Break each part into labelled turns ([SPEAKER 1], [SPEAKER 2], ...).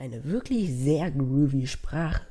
[SPEAKER 1] Eine wirklich sehr groovy Sprache.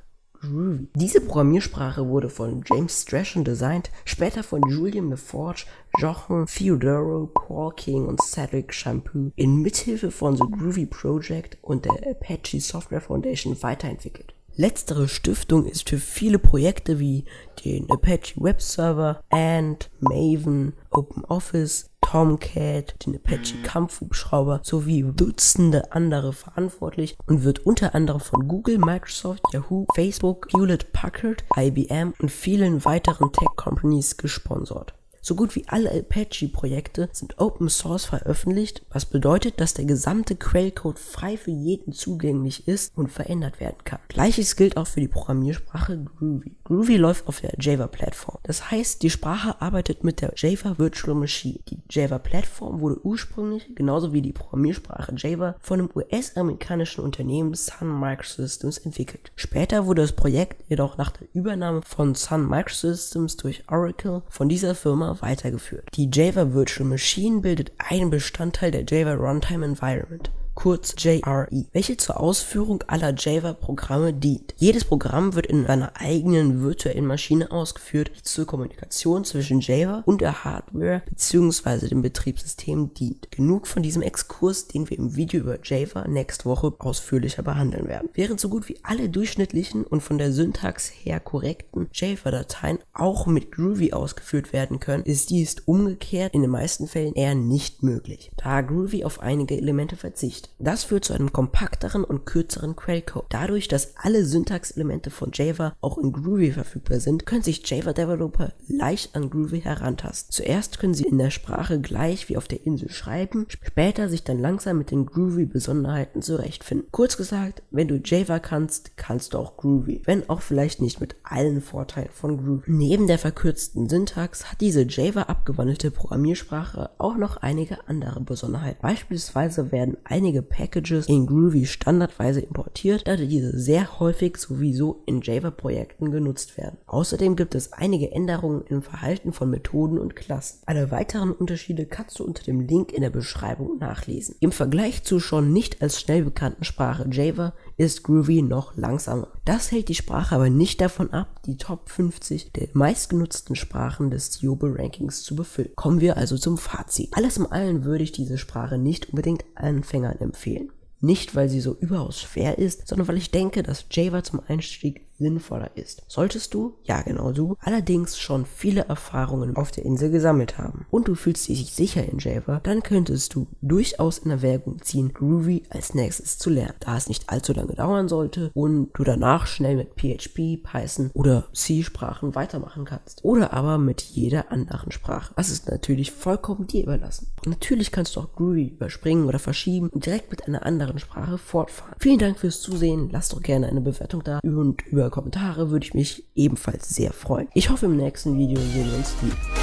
[SPEAKER 1] Groovy. Diese Programmiersprache wurde von James Strachan designt, später von Julian LaForge, Jochen Theodoro, Paul King und Cedric Shampoo in Mithilfe von The Groovy Project und der Apache Software Foundation weiterentwickelt. Letztere Stiftung ist für viele Projekte wie den Apache Web Server, Ant, Maven, OpenOffice, Tomcat, den Apache Kampfhubschrauber sowie Dutzende andere verantwortlich und wird unter anderem von Google, Microsoft, Yahoo, Facebook, Hewlett Packard, IBM und vielen weiteren Tech-Companies gesponsert. So gut wie alle Apache-Projekte sind Open Source veröffentlicht, was bedeutet, dass der gesamte Quellcode frei für jeden zugänglich ist und verändert werden kann. Gleiches gilt auch für die Programmiersprache Groovy. Groovy läuft auf der Java-Plattform. Das heißt, die Sprache arbeitet mit der Java Virtual Machine. Die Java-Plattform wurde ursprünglich, genauso wie die Programmiersprache Java, von dem US-amerikanischen Unternehmen Sun Microsystems entwickelt. Später wurde das Projekt jedoch nach der Übernahme von Sun Microsystems durch Oracle von dieser Firma weitergeführt. Die Java Virtual Machine bildet einen Bestandteil der Java Runtime Environment kurz JRE, welche zur Ausführung aller Java-Programme dient. Jedes Programm wird in einer eigenen virtuellen Maschine ausgeführt, die zur Kommunikation zwischen Java und der Hardware bzw. dem Betriebssystem dient. Genug von diesem Exkurs, den wir im Video über Java nächste Woche ausführlicher behandeln werden. Während so gut wie alle durchschnittlichen und von der Syntax her korrekten Java-Dateien auch mit Groovy ausgeführt werden können, ist dies umgekehrt in den meisten Fällen eher nicht möglich, da Groovy auf einige Elemente verzichtet. Das führt zu einem kompakteren und kürzeren Quellcode. Dadurch, dass alle Syntaxelemente von Java auch in Groovy verfügbar sind, können sich Java-Developer leicht an Groovy herantasten. Zuerst können sie in der Sprache gleich wie auf der Insel schreiben, später sich dann langsam mit den Groovy-Besonderheiten zurechtfinden. Kurz gesagt, wenn du Java kannst, kannst du auch Groovy, wenn auch vielleicht nicht mit allen Vorteilen von Groovy. Neben der verkürzten Syntax hat diese Java abgewandelte Programmiersprache auch noch einige andere Besonderheiten. Beispielsweise werden einige einige Packages in Groovy standardweise importiert, da diese sehr häufig sowieso in Java-Projekten genutzt werden. Außerdem gibt es einige Änderungen im Verhalten von Methoden und Klassen. Alle weiteren Unterschiede kannst du unter dem Link in der Beschreibung nachlesen. Im Vergleich zur schon nicht als schnell bekannten Sprache Java ist Groovy noch langsamer. Das hält die Sprache aber nicht davon ab, die Top 50 der meistgenutzten Sprachen des Yobe Rankings zu befüllen. Kommen wir also zum Fazit. Alles in allem würde ich diese Sprache nicht unbedingt Anfängern empfehlen. Nicht, weil sie so überaus schwer ist, sondern weil ich denke, dass Java zum Einstieg sinnvoller ist. Solltest du, ja genau du, allerdings schon viele Erfahrungen auf der Insel gesammelt haben und du fühlst dich sicher in Java, dann könntest du durchaus in Erwägung ziehen, Groovy als nächstes zu lernen, da es nicht allzu lange dauern sollte und du danach schnell mit PHP, Python oder C-Sprachen weitermachen kannst. Oder aber mit jeder anderen Sprache. Das ist natürlich vollkommen dir überlassen. Natürlich kannst du auch Groovy überspringen oder verschieben und direkt mit einer anderen Sprache fortfahren. Vielen Dank fürs Zusehen, lass doch gerne eine Bewertung da und über Kommentare würde ich mich ebenfalls sehr freuen. Ich hoffe im nächsten Video sehen wir uns wieder.